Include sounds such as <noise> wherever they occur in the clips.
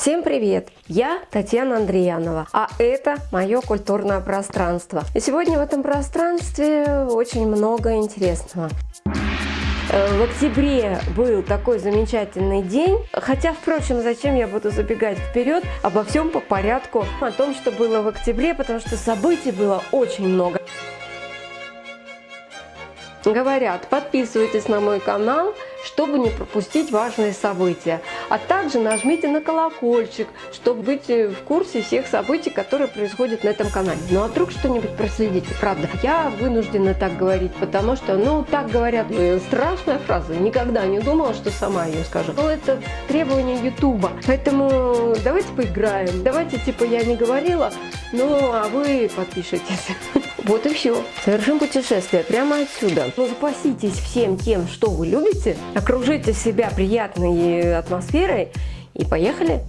Всем привет! Я Татьяна Андреянова, а это мое культурное пространство. И сегодня в этом пространстве очень много интересного. Э, в октябре был такой замечательный день, хотя, впрочем, зачем я буду забегать вперед, обо всем по порядку, о том, что было в октябре, потому что событий было очень много. Говорят, подписывайтесь на мой канал, чтобы не пропустить важные события. А также нажмите на колокольчик, чтобы быть в курсе всех событий, которые происходят на этом канале. Ну а вдруг что-нибудь проследите, правда. Я вынуждена так говорить, потому что, ну, так говорят, э, страшная фраза. Никогда не думала, что сама ее скажу. Но это требование Ютуба. Поэтому давайте поиграем. Давайте, типа, я не говорила, ну, а вы подпишитесь. <laughs> Вот и все. Совершим путешествие прямо отсюда. Ну, запаситесь всем тем, что вы любите, окружите себя приятной атмосферой и поехали!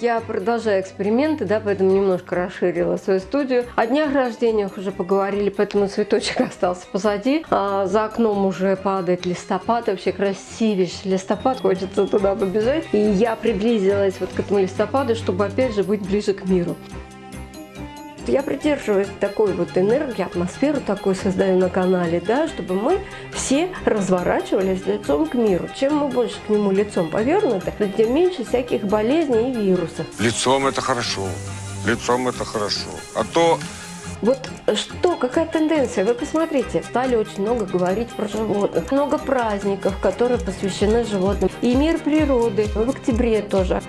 Я продолжаю эксперименты, да, поэтому немножко расширила свою студию. О днях рождения уже поговорили, поэтому цветочек <laughs> остался позади. А за окном уже падает листопад, вообще красивейший листопад, хочется туда побежать. И я приблизилась вот к этому листопаду, чтобы опять же быть ближе к миру я придерживаюсь такой вот энергии, атмосферу такой создаю на канале, да, чтобы мы все разворачивались лицом к миру. Чем мы больше к нему лицом повернуты, тем меньше всяких болезней и вирусов. Лицом это хорошо, лицом это хорошо. А то вот что, какая тенденция? Вы посмотрите, стали очень много говорить про животных. Много праздников, которые посвящены животным. И мир природы в октябре тоже.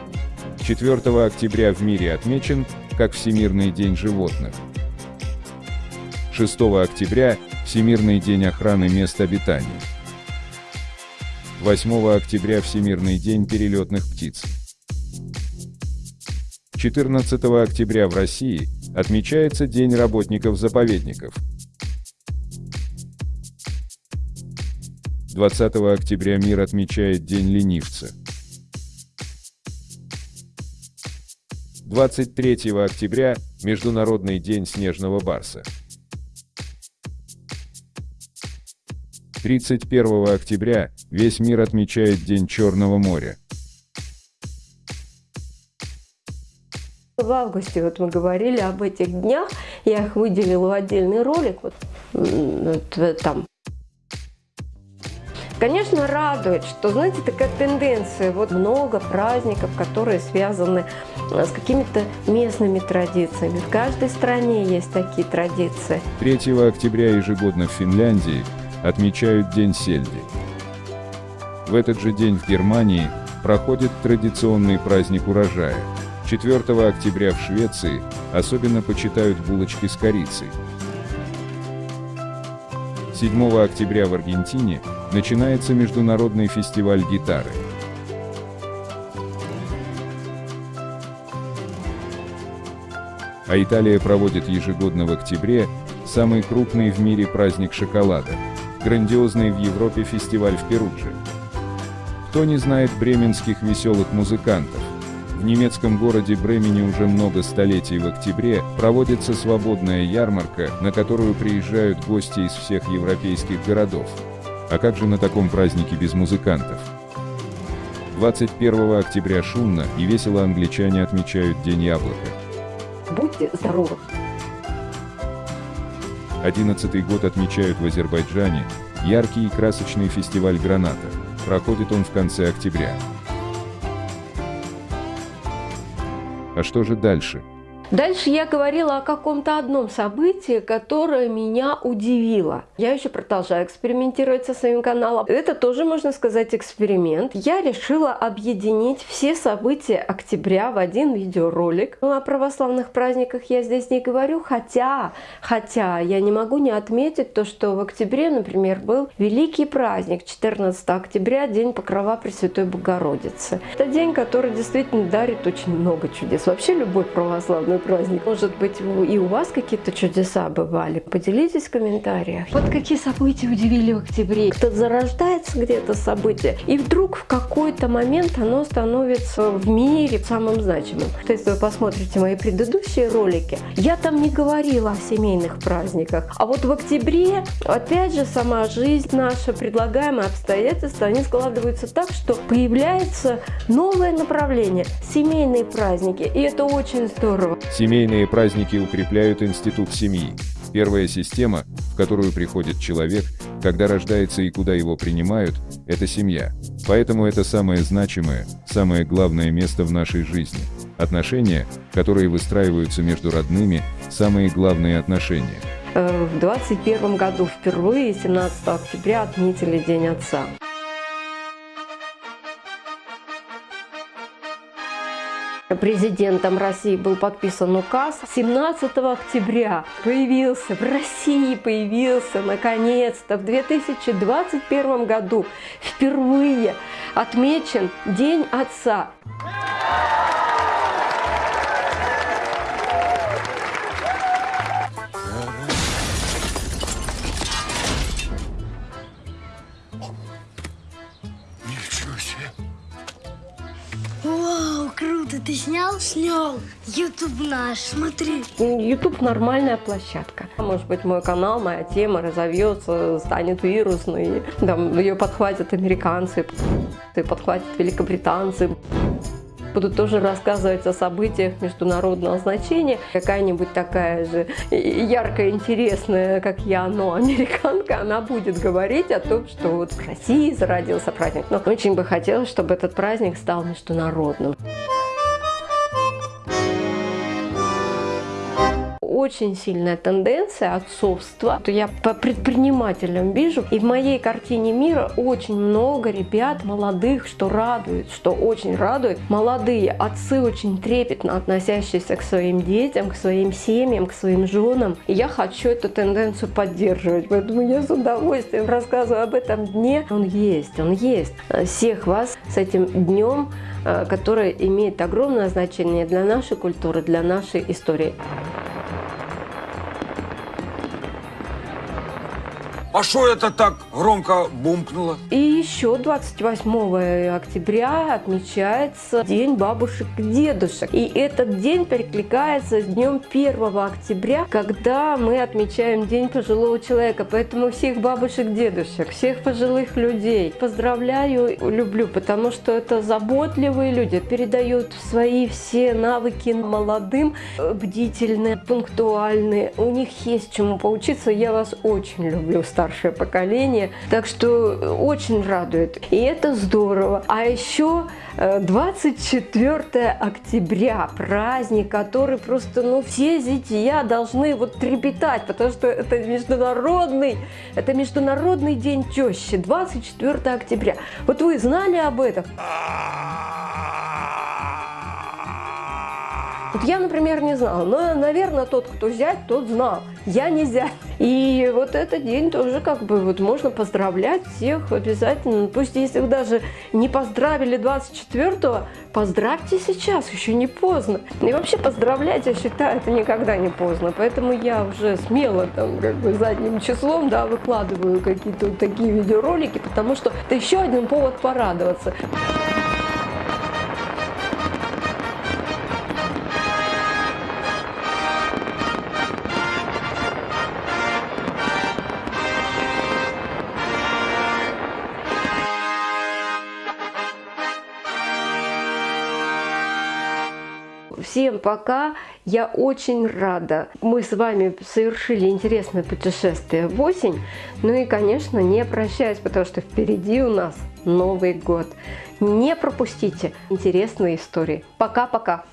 4 октября в мире отмечен как Всемирный день животных. 6 октября – Всемирный день охраны мест обитания. 8 октября – Всемирный день перелетных птиц. 14 октября в России отмечается День работников заповедников. 20 октября мир отмечает День ленивца. 23 октября – Международный день снежного барса. 31 октября весь мир отмечает День Черного моря. В августе вот мы говорили об этих днях, я их выделила в отдельный ролик, вот, вот там Конечно, радует, что, знаете, такая тенденция, вот много праздников, которые связаны э, с какими-то местными традициями. В каждой стране есть такие традиции. 3 октября ежегодно в Финляндии отмечают День сельди. В этот же день в Германии проходит традиционный праздник урожая. 4 октября в Швеции особенно почитают булочки с корицей. 7 октября в Аргентине начинается Международный фестиваль гитары. А Италия проводит ежегодно в октябре самый крупный в мире праздник шоколада – грандиозный в Европе фестиваль в Перудже. Кто не знает бременских веселых музыкантов? В немецком городе Бремени уже много столетий в октябре проводится свободная ярмарка, на которую приезжают гости из всех европейских городов. А как же на таком празднике без музыкантов? 21 октября шумно и весело англичане отмечают День яблока. Будьте здоровы! 11 год отмечают в Азербайджане яркий и красочный фестиваль граната. Проходит он в конце октября. А что же дальше? Дальше я говорила о каком-то одном событии, которое меня удивило. Я еще продолжаю экспериментировать со своим каналом. Это тоже, можно сказать, эксперимент. Я решила объединить все события октября в один видеоролик. Ну, о православных праздниках я здесь не говорю, хотя, хотя я не могу не отметить то, что в октябре, например, был великий праздник 14 октября, День Покрова Пресвятой Богородицы. Это день, который действительно дарит очень много чудес. Вообще любой православный праздник. Может быть, и у вас какие-то чудеса бывали? Поделитесь в комментариях. Вот какие события удивили в октябре? Кто зарождается где-то событие, и вдруг в какой-то момент оно становится в мире самым значимым. Если вы посмотрите мои предыдущие ролики, я там не говорила о семейных праздниках. А вот в октябре, опять же, сама жизнь наша, предлагаемые обстоятельства, они складываются так, что появляется новое направление – семейные праздники. И это очень здорово. Семейные праздники укрепляют институт семьи. Первая система, в которую приходит человек, когда рождается и куда его принимают, это семья. Поэтому это самое значимое, самое главное место в нашей жизни. Отношения, которые выстраиваются между родными, самые главные отношения. Э, в 2021 году впервые 17 октября отметили День Отца. Президентом России был подписан указ 17 октября. Появился, в России появился, наконец-то, в 2021 году впервые отмечен День Отца. Круто, ты снял? Снял. Ютуб наш, смотри. Ютуб нормальная площадка. Может быть, мой канал, моя тема разовьется, станет вирусной. Там ее подхватят американцы, подхватят великобританцы будут тоже рассказывать о событиях международного значения. Какая-нибудь такая же яркая, интересная, как я, но американка, она будет говорить о том, что вот в России зародился праздник. Но очень бы хотелось, чтобы этот праздник стал международным. Очень сильная тенденция отцовства. То я по предпринимателям вижу, и в моей картине мира очень много ребят молодых, что радует, что очень радует. Молодые отцы очень трепетно относящиеся к своим детям, к своим семьям, к своим женам. И я хочу эту тенденцию поддерживать, поэтому я с удовольствием рассказываю об этом дне. Он есть, он есть. Всех вас с этим днем, э, который имеет огромное значение для нашей культуры, для нашей истории. А что это так громко бумкнуло? И еще 28 октября отмечается День бабушек и этот день перекликается с днем 1 октября, когда мы отмечаем День пожилого человека. Поэтому всех бабушек и дедушек, всех пожилых людей поздравляю, люблю, потому что это заботливые люди, передают свои все навыки молодым, бдительные, пунктуальные. У них есть чему поучиться. Я вас очень люблю, старшее поколение. Так что очень радует. И это здорово. А еще 24 э, октября, праздник, который просто, ну, все зятья должны вот трепетать, потому что это международный, это международный день тещи, 24 октября. Вот вы знали об этом? Вот я, например, не знала, но, наверное, тот, кто зять, тот знал. Я не зять. И вот этот день тоже как бы вот можно поздравлять всех обязательно. Пусть если вы даже не поздравили 24-го, поздравьте сейчас, еще не поздно. И вообще поздравлять, я считаю, это никогда не поздно. Поэтому я уже смело там как бы задним числом, да, выкладываю какие-то вот такие видеоролики, потому что это еще один повод порадоваться. Всем пока! Я очень рада. Мы с вами совершили интересное путешествие в осень. Ну и, конечно, не прощаюсь, потому что впереди у нас Новый год. Не пропустите интересные истории. Пока-пока!